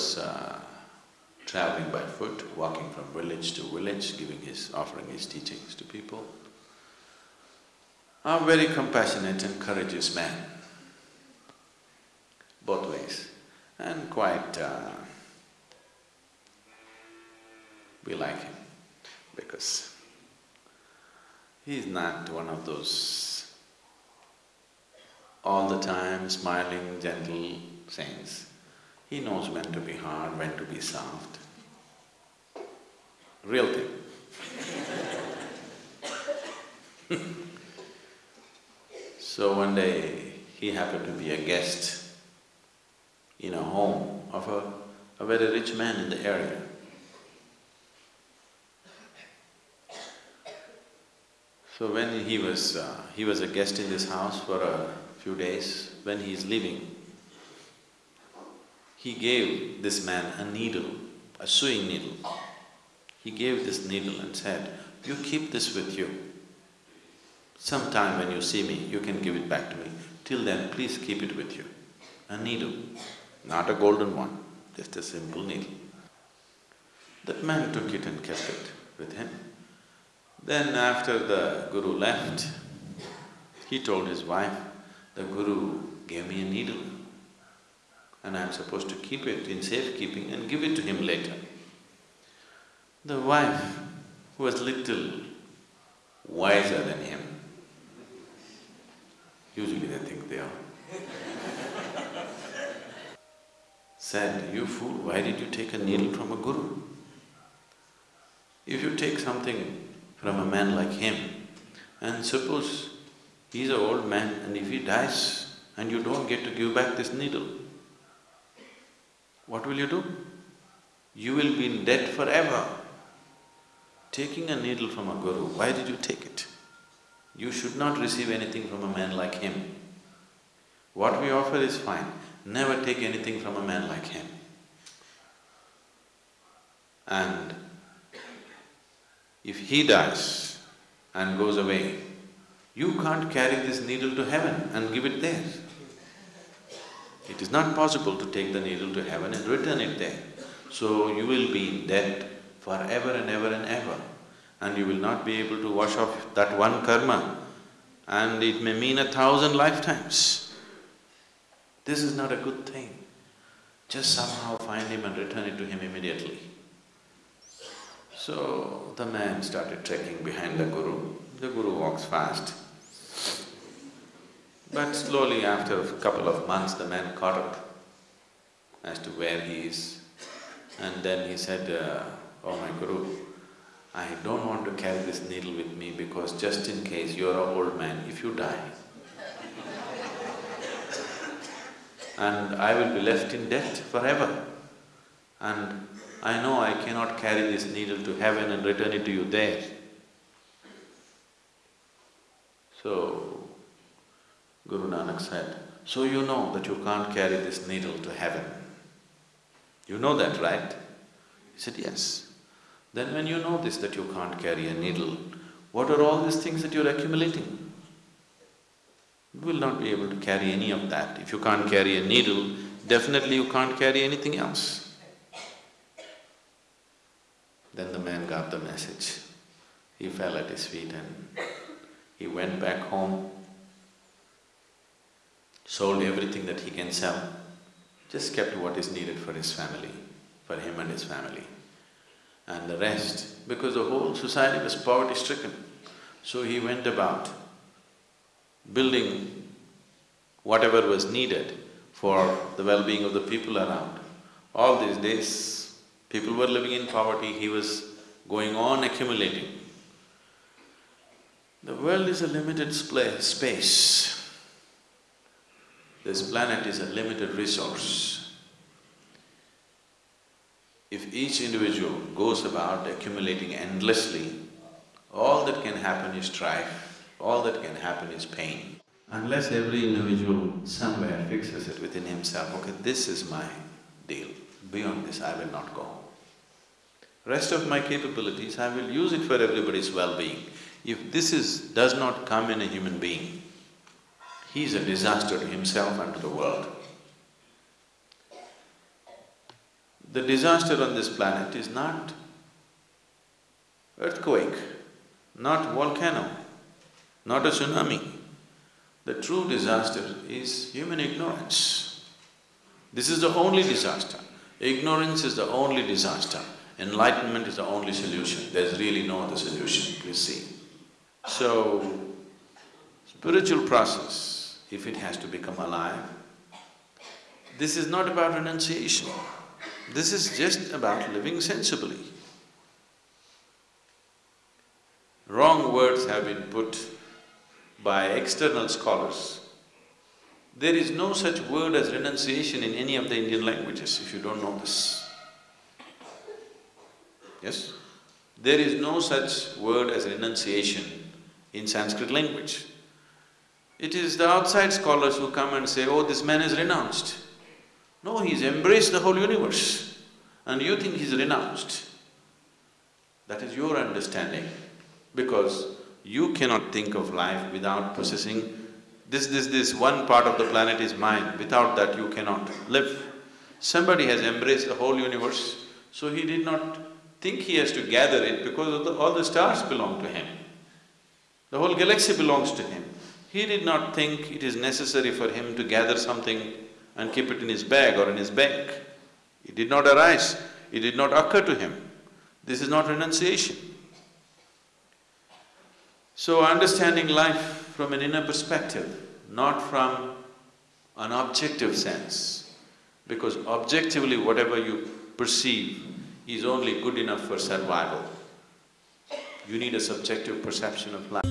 was uh, traveling by foot, walking from village to village, giving his… offering his teachings to people. A very compassionate and courageous man, both ways, and quite… Uh, we like him because he's not one of those all the time smiling, gentle saints. He knows when to be hard, when to be soft. Real thing. so one day, he happened to be a guest in a home of a, a very rich man in the area. So when he was… Uh, he was a guest in this house for a few days, when he is leaving, he gave this man a needle, a sewing needle. He gave this needle and said, you keep this with you. Sometime when you see me, you can give it back to me. Till then, please keep it with you. A needle, not a golden one, just a simple needle. That man took it and kept it with him. Then after the guru left, he told his wife, the guru gave me a needle and I'm supposed to keep it in safekeeping and give it to him later. The wife, who was little wiser than him, usually they think they are, said, you fool, why did you take a needle from a guru? If you take something from a man like him, and suppose he's an old man and if he dies and you don't get to give back this needle, what will you do? You will be in debt forever. Taking a needle from a guru, why did you take it? You should not receive anything from a man like him. What we offer is fine, never take anything from a man like him. And if he dies and goes away, you can't carry this needle to heaven and give it there. It is not possible to take the needle to heaven and return it there. So you will be in debt forever and ever and ever and you will not be able to wash off that one karma and it may mean a thousand lifetimes. This is not a good thing. Just somehow find him and return it to him immediately. So the man started trekking behind the guru. The guru walks fast. But slowly after a couple of months, the man caught up as to where he is. And then he said, uh, oh my guru, I don't want to carry this needle with me because just in case you're an old man, if you die, and I will be left in debt forever. And I know I cannot carry this needle to heaven and return it to you there. So, Guru Nanak said, so you know that you can't carry this needle to heaven. You know that, right? He said, yes. Then when you know this, that you can't carry a needle, what are all these things that you're accumulating? You will not be able to carry any of that. If you can't carry a needle, definitely you can't carry anything else. Then the man got the message. He fell at his feet and he went back home sold everything that he can sell, just kept what is needed for his family, for him and his family. And the rest, because the whole society was poverty-stricken, so he went about building whatever was needed for the well-being of the people around. All these days, people were living in poverty, he was going on accumulating. The world is a limited space. This planet is a limited resource. If each individual goes about accumulating endlessly, all that can happen is strife, all that can happen is pain. Unless every individual somewhere fixes it within himself, okay, this is my deal, beyond this I will not go. Rest of my capabilities, I will use it for everybody's well-being. If this is… does not come in a human being, he is a disaster to himself and to the world. The disaster on this planet is not earthquake, not volcano, not a tsunami. The true disaster is human ignorance. This is the only disaster. Ignorance is the only disaster. Enlightenment is the only solution. There's really no other solution, please see. So, spiritual process, if it has to become alive, this is not about renunciation. This is just about living sensibly. Wrong words have been put by external scholars. There is no such word as renunciation in any of the Indian languages, if you don't know this. Yes? There is no such word as renunciation in Sanskrit language. It is the outside scholars who come and say, oh, this man is renounced. No, he's embraced the whole universe and you think he's renounced. That is your understanding because you cannot think of life without possessing this, this, this one part of the planet is mine, without that you cannot live. Somebody has embraced the whole universe, so he did not think he has to gather it because the, all the stars belong to him. The whole galaxy belongs to him. He did not think it is necessary for him to gather something and keep it in his bag or in his bank. It did not arise, it did not occur to him. This is not renunciation. So understanding life from an inner perspective, not from an objective sense, because objectively whatever you perceive is only good enough for survival. You need a subjective perception of life.